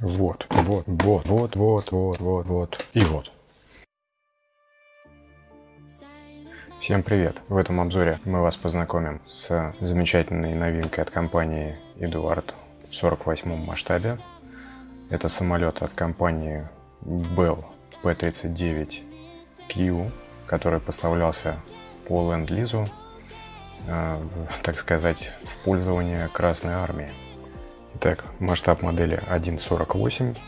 Вот, вот, вот, вот, вот, вот, вот, вот и вот. Всем привет! В этом обзоре мы вас познакомим с замечательной новинкой от компании Эдуард в 48 масштабе. Это самолет от компании Bell P-39Q, который поставлялся по ленд-лизу, э, так сказать, в пользование Красной Армии. Итак, масштаб модели 1.48.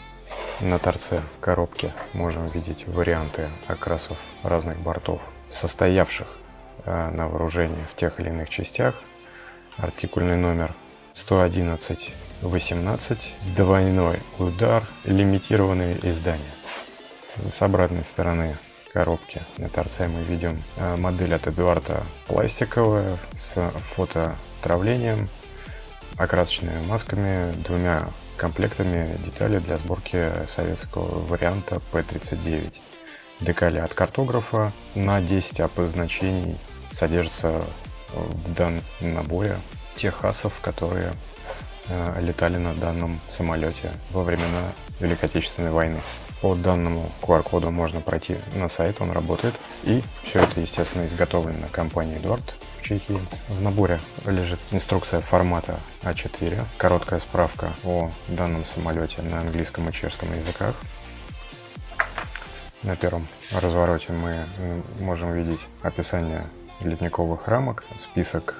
На торце коробки можем видеть варианты окрасов разных бортов, состоявших э, на вооружении в тех или иных частях. Артикульный номер 111 18, двойной удар, лимитированные издания. С обратной стороны коробки на торце мы видим э, модель от Эдуарда пластиковая с фототравлением, окрасочными масками, двумя комплектами деталей для сборки советского варианта P39. Декали от картографа на 10 АП значений содержатся в данном наборе тех асов, которые э, летали на данном самолете во времена Великой Отечественной войны. По данному QR-коду можно пройти на сайт, он работает. И все это, естественно, изготовлено компанией Эдуард в Чехии. В наборе лежит инструкция формата А4, короткая справка о данном самолете на английском и чешском языках. На первом развороте мы можем видеть описание ледниковых рамок, список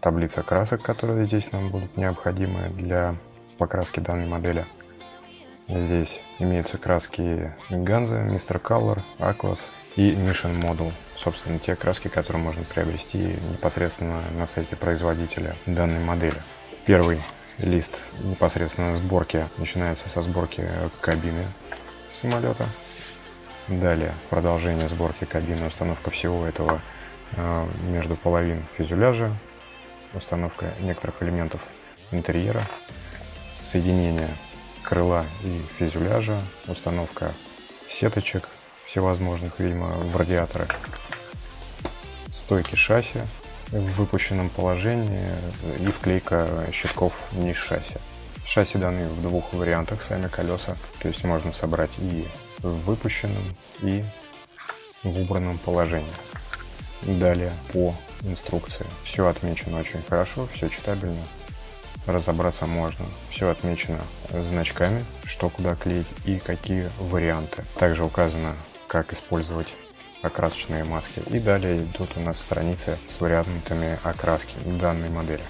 таблица красок, которые здесь нам будут необходимы для покраски данной модели. Здесь имеются краски Ганза, Mr. Color, Aquas и Mission Model. Собственно, те краски, которые можно приобрести непосредственно на сайте производителя данной модели. Первый лист непосредственно сборки начинается со сборки кабины самолета. Далее продолжение сборки кабины, установка всего этого э, между половин фюзеляжа, установка некоторых элементов интерьера, соединение крыла и фюзеляжа, установка сеточек всевозможных, видимо, в радиаторы, стойки шасси в выпущенном положении и вклейка щитков низ шасси. Шасси даны в двух вариантах, сами колеса, то есть можно собрать и в выпущенном, и в убранном положении. Далее по инструкции. Все отмечено очень хорошо, все читабельно, разобраться можно. Все отмечено значками, что куда клеить и какие варианты. Также указано, как использовать окрасочные маски. И далее идут у нас страницы с вариантами окраски данной модели.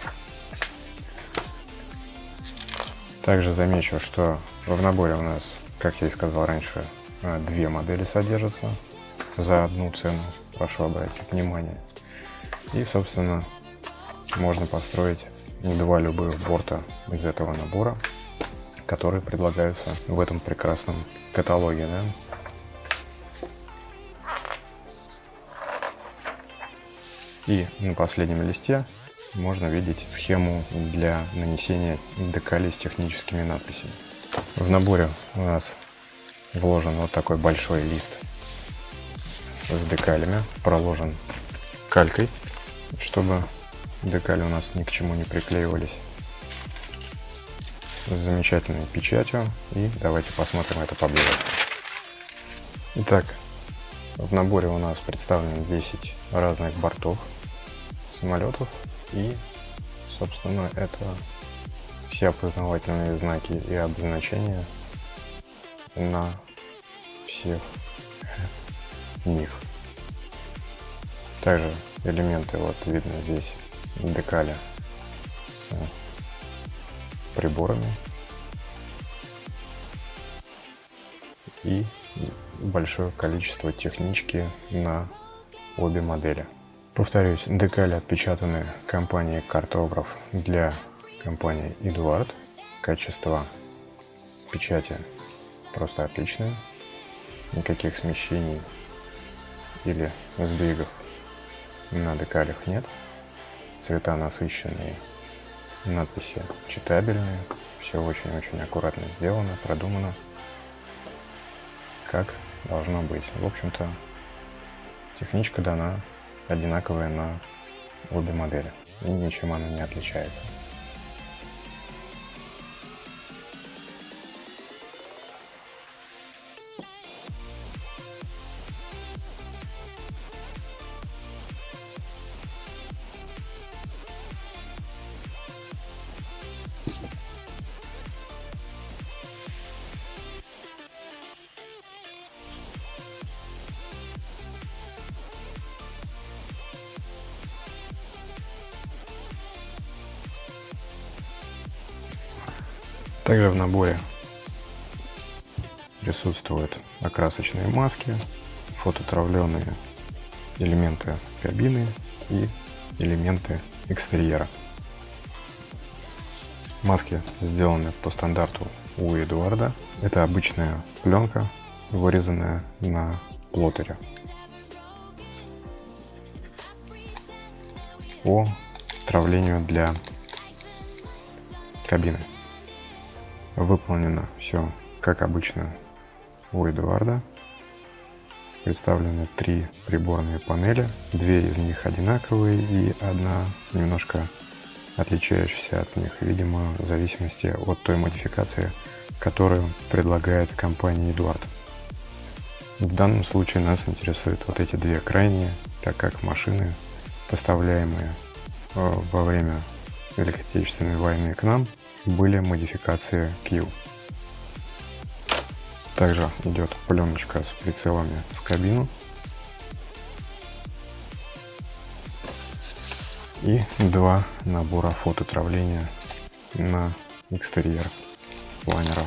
Также замечу, что в наборе у нас, как я и сказал раньше, две модели содержатся за одну цену. Прошу обратить внимание. И, собственно, можно построить два любых борта из этого набора, которые предлагаются в этом прекрасном каталоге. Да? И на последнем листе можно видеть схему для нанесения декалей с техническими надписями. В наборе у нас вложен вот такой большой лист с декалями, проложен калькой, чтобы Декали у нас ни к чему не приклеивались. С замечательной печатью. И давайте посмотрим это поближе. Итак, в наборе у нас представлено 10 разных бортов самолетов. И, собственно, это все опознавательные знаки и обозначения на всех них. Также элементы вот видно здесь декаля с приборами и большое количество технички на обе модели. Повторюсь, декали отпечатаны компанией Картограф для компании Эдуард. Качество печати просто отличное. Никаких смещений или сдвигов на декалях нет цвета насыщенные, надписи читабельные, все очень-очень аккуратно сделано, продумано, как должно быть. В общем-то, техничка дана одинаковая на обе модели, и ничем она не отличается. Также в наборе присутствуют окрасочные маски, фототравленные элементы кабины и элементы экстерьера. Маски сделаны по стандарту у Эдуарда. Это обычная пленка, вырезанная на плоттере. По травлению для кабины. Выполнено все как обычно у Эдуарда. Представлены три приборные панели. Две из них одинаковые и одна немножко отличающаяся от них, видимо, в зависимости от той модификации, которую предлагает компания Эдуард. В данном случае нас интересуют вот эти две крайние, так как машины, поставляемые э, во время Великой Отечественной войны к нам, были модификации Q. Также идет пленочка с прицелами в кабину. И два набора фототравления на экстерьер планера.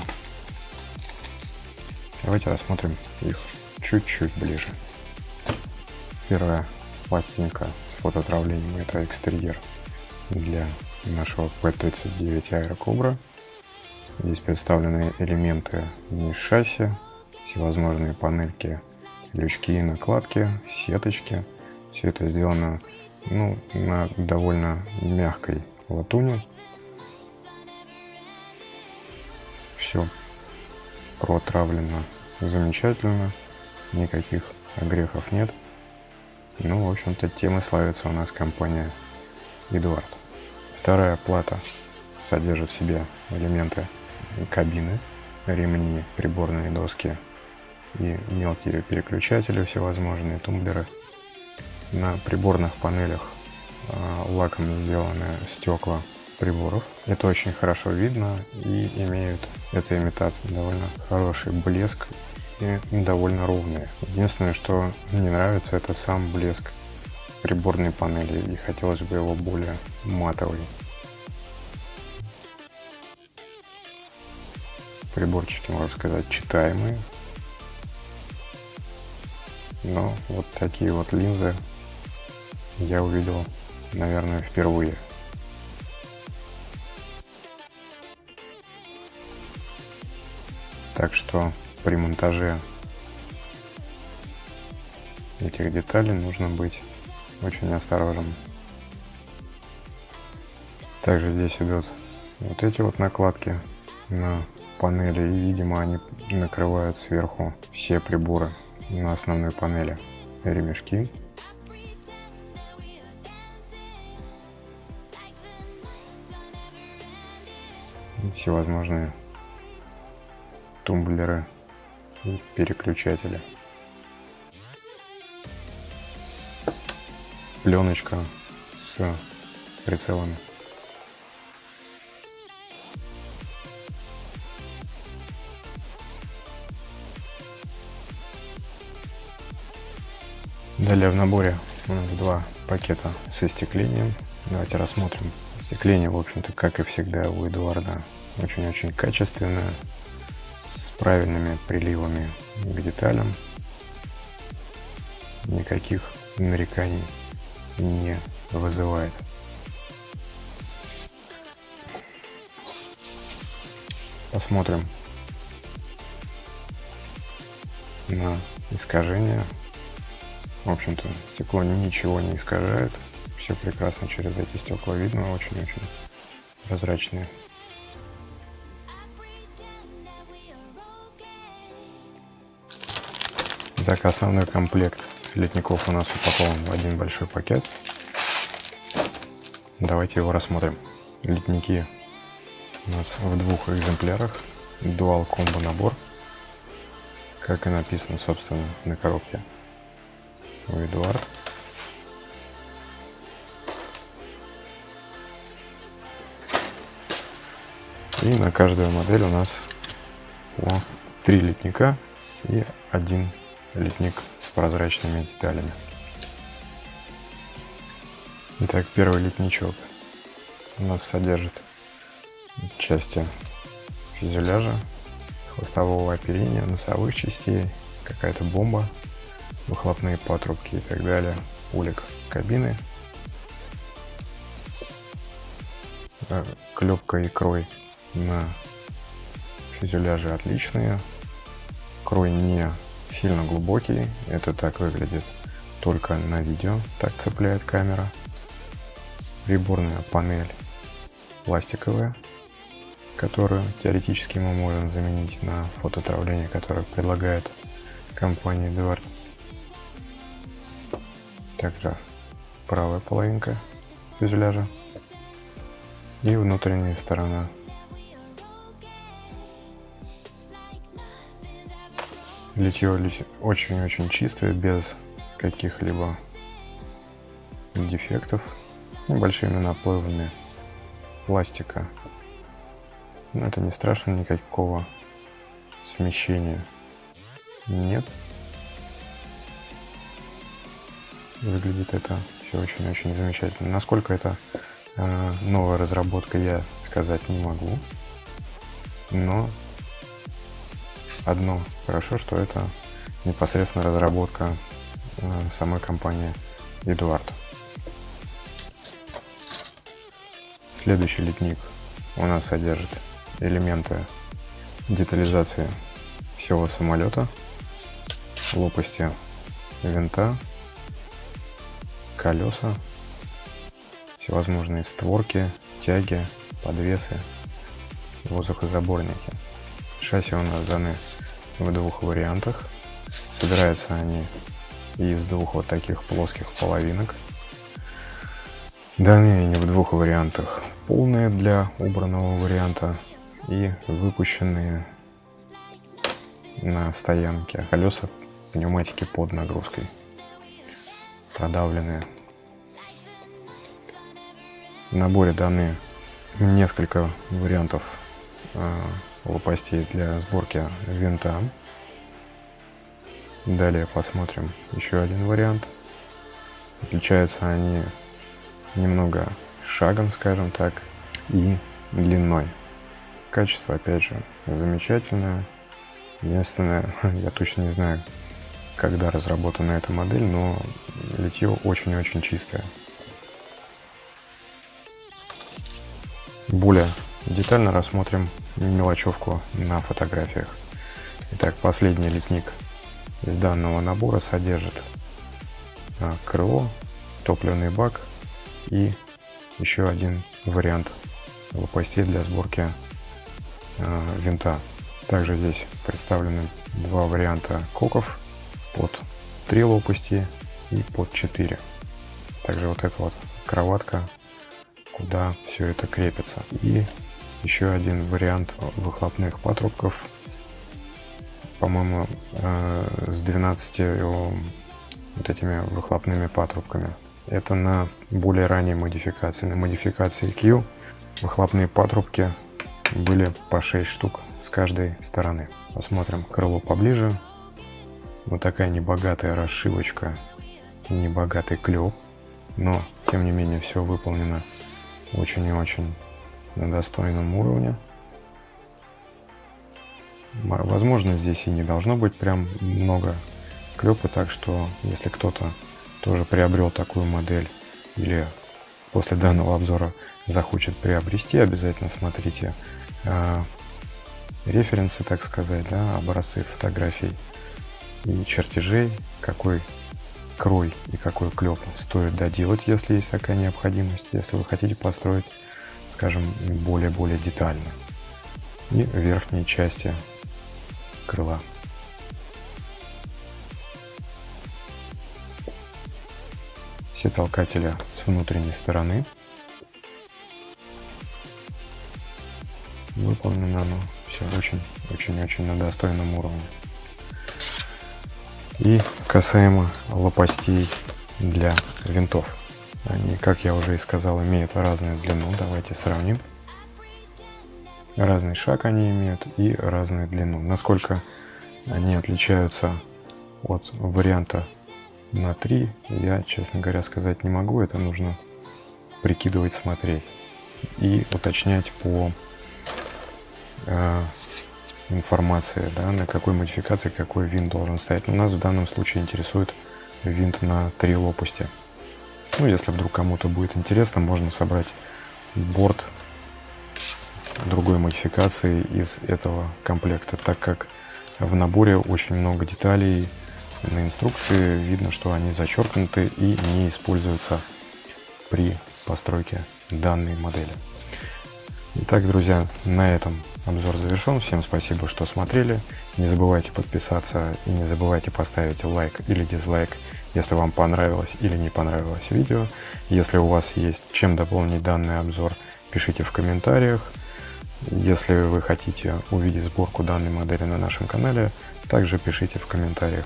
Давайте рассмотрим их чуть-чуть ближе. Первая пластинка с фототравлением это экстерьер для нашего P39 Aero Cobra. Здесь представлены элементы вниз шасси, всевозможные панельки, лючки и накладки, сеточки. Все это сделано ну, на довольно мягкой латуни. Все протравлено замечательно, никаких огрехов нет. Ну, в общем-то, темы славится у нас компания Эдуард. Вторая плата содержит в себе элементы кабины, ремни, приборные доски и мелкие переключатели всевозможные, тумблеры. На приборных панелях а, лаком сделаны стекла приборов. Это очень хорошо видно и имеют эта имитация довольно хороший блеск и довольно ровные. Единственное, что не нравится, это сам блеск приборной панели и хотелось бы его более матовый. Приборчики, можно сказать, читаемые. Но вот такие вот линзы я увидел, наверное, впервые. Так что при монтаже этих деталей нужно быть очень осторожным. Также здесь идут вот эти вот накладки на панели и видимо они накрывают сверху все приборы на основной панели ремешки всевозможные тумблеры и переключатели. Пленочка с прицелами. Далее в наборе у нас два пакета с остеклением. Давайте рассмотрим. Остекление, в общем-то, как и всегда у Эдуарда, очень-очень качественное, с правильными приливами к деталям. Никаких нареканий не вызывает. Посмотрим на искажение. В общем-то, стекло ничего не искажает. Все прекрасно через эти стекла видно, очень-очень прозрачные. Так, основной комплект летников у нас упакован в один большой пакет. Давайте его рассмотрим. Летники у нас в двух экземплярах. Dual комбо набор. Как и написано, собственно, на коробке у Эдуард. И на каждую модель у нас по три летника и один литник с прозрачными деталями. Итак, первый литничок у нас содержит части фюзеляжа, хвостового оперения, носовых частей, какая-то бомба, выхлопные патрубки и так далее, улик кабины, э, клепка и крой на фюзеляже отличные, крой не сильно глубокий, это так выглядит только на видео, так цепляет камера, приборная панель пластиковая, которую теоретически мы можем заменить на фототравление, которое предлагает компания Эдуард. Также правая половинка фюзеляжа и внутренняя сторона. Литье очень-очень чистое, без каких-либо дефектов, с небольшими наплывами пластика. Но это не страшно, никакого смещения нет. Выглядит это все очень-очень замечательно. Насколько это э, новая разработка, я сказать не могу. Но одно хорошо, что это непосредственно разработка э, самой компании Эдуард. Следующий литник у нас содержит элементы детализации всего самолета, лопасти винта, колеса, всевозможные створки, тяги, подвесы, воздухозаборники. Шасси у нас даны в двух вариантах. Собираются они из двух вот таких плоских половинок. Даны они в двух вариантах полные для убранного варианта и выпущенные на стоянке. Колеса пневматики под нагрузкой. Продавленные. В наборе даны несколько вариантов э, лопастей для сборки винта. Далее посмотрим еще один вариант. Отличаются они немного шагом, скажем так, и длиной. Качество, опять же, замечательное. Единственное, я точно не знаю, когда разработана эта модель, но литье очень-очень чистое. Более детально рассмотрим мелочевку на фотографиях. Итак, последний литник из данного набора содержит а, крыло, топливный бак и еще один вариант лопастей для сборки э, винта. Также здесь представлены два варианта коков под 3 лопасти и под 4. Также вот эта вот кроватка, куда все это крепится. И еще один вариант выхлопных патрубков, по-моему, э, с 12 вот этими выхлопными патрубками. Это на более ранней модификации. На модификации Q выхлопные патрубки были по 6 штук с каждой стороны. Посмотрим крыло поближе. Вот такая небогатая расшивочка, небогатый клеп. Но, тем не менее, все выполнено очень и очень на достойном уровне. Возможно, здесь и не должно быть прям много клепа, так что если кто-то тоже приобрел такую модель или после данного обзора захочет приобрести, обязательно смотрите э, референсы, так сказать, да, образцы фотографий и чертежей, какой крой и какой клеп стоит доделать, если есть такая необходимость, если вы хотите построить, скажем, более-более детально. И верхние части крыла. все толкатели с внутренней стороны. Выполнено оно все очень-очень-очень на достойном уровне. И касаемо лопастей для винтов. Они, как я уже и сказал, имеют разную длину. Давайте сравним. Разный шаг они имеют и разную длину. Насколько они отличаются от варианта на 3 я, честно говоря, сказать не могу. Это нужно прикидывать, смотреть и уточнять по э, информации, да, на какой модификации какой винт должен стоять. Но нас в данном случае интересует винт на три лопасти. Ну, если вдруг кому-то будет интересно, можно собрать борт другой модификации из этого комплекта, так как в наборе очень много деталей, на инструкции видно, что они зачеркнуты и не используются при постройке данной модели. Итак, друзья, на этом обзор завершен. Всем спасибо, что смотрели. Не забывайте подписаться и не забывайте поставить лайк или дизлайк, если вам понравилось или не понравилось видео. Если у вас есть чем дополнить данный обзор, пишите в комментариях. Если вы хотите увидеть сборку данной модели на нашем канале, также пишите в комментариях.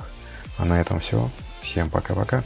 А на этом все. Всем пока-пока.